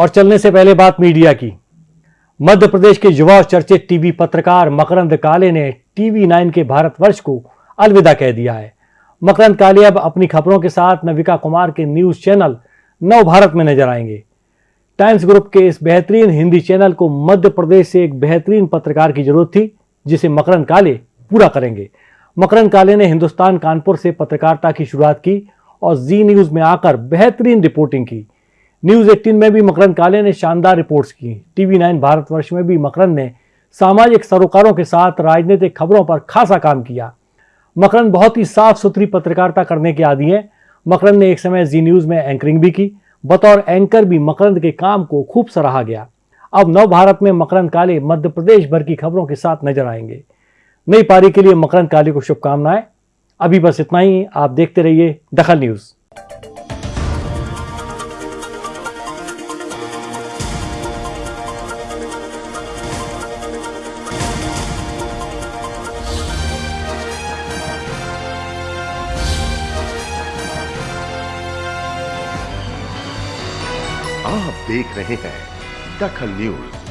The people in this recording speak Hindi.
और चलने से पहले बात मीडिया की। मध्य प्रदेश के युवा चर्चित टीवी पत्रकार मकरंद काले ने टीवी नाइन के भारतवर्ष को अलविदा कह दिया है। मकरंद काले अब अपनी खबरों के साथ नविका कुमार के न्यूज़ चैनल नव भारत में नज़र आएँगे। टाइम्स ग्रुप के इस बेहतरीन हिंदी चैनल को मध्य प्रदेश से एक बेहतरीन पत्रकार की ज़रूरत थी, जिसे मकरंद काले पूरा करेंगे। मकरंद काले ने हिंदुस्तान कानपुर से पत्रकारिता की शुरुआत की और जी न्यूज़ में आकर बेहतरीन रिपोर्टिंग की। न्यूज़ 18 में भी मकरंद काले ने शानदार रिपोर्ट्स की। टीवी नाइन भारतवर्ष में भी मकरंद ने सामाजिक सरोकारों के साथ राजनीतिक खबरों पर खासा काम किया। मकरंद बहुत ही साफ़ सुथरी पत्रकारिता करने के आदि हैं। मकरंद ने एक समय जी न्यूज़ में एंकरिंग भी की, बतौर एंकर भी मकरंद के काम को खूब सराहा गया। अब नव भारत में मकरंद काले मध्य प्रदेश भर की खबरों के साथ नज़र आएँगे। नई पारी के लिए मकरंद काले को शुभकामनाएँ। अभी बस इतना ही, आप देखते रहिए दखल न्यूज़। आप देख रहे हैं दखल न्यूज़।